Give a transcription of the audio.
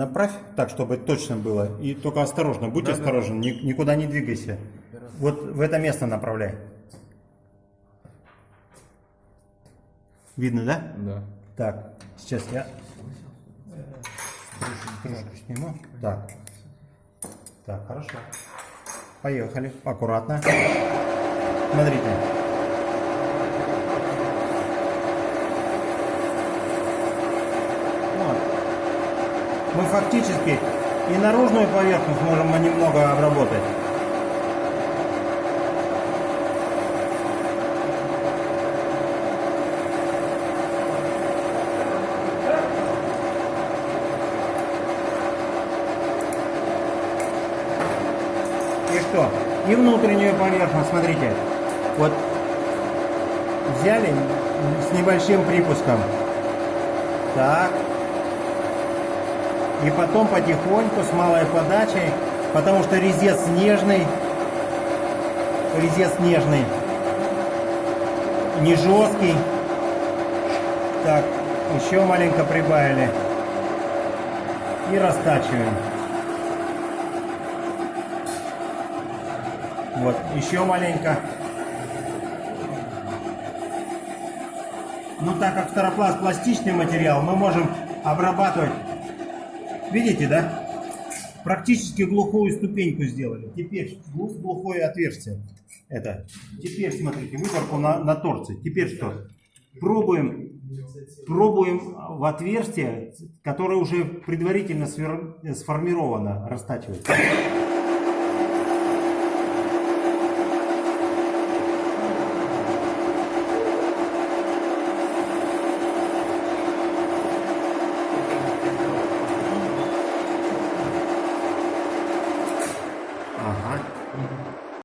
направь так, чтобы точно было. И только осторожно, будь Да, да. осторожен, ни- никуда не двигайся. Вот в это место направляй. Видно, да? Да. Так, сейчас я крышку сниму. Так. Так, хорошо. Поехали. Аккуратно. Смотрите. Вот. Мы фактически и наружную поверхность можем немного обработать. И что? И внутреннюю поверхность, смотрите. Вот взяли с небольшим припуском. Так. И потом потихоньку, с малой подачей, потому что резец нежный. Резец нежный. Не жесткий. Так, еще маленько прибавили. И растачиваем. Вот, еще маленько. Ну, так как старопласт пластичный материал, мы можем обрабатывать. Видите, да? Практически глухую ступеньку сделали. Теперь глу- глухое отверстие. Это. Теперь, смотрите, выборку на, на торце. Теперь что? Пробуем, пробуем в отверстие, которое уже предварительно свер- сформировано, All right. Mm-hmm.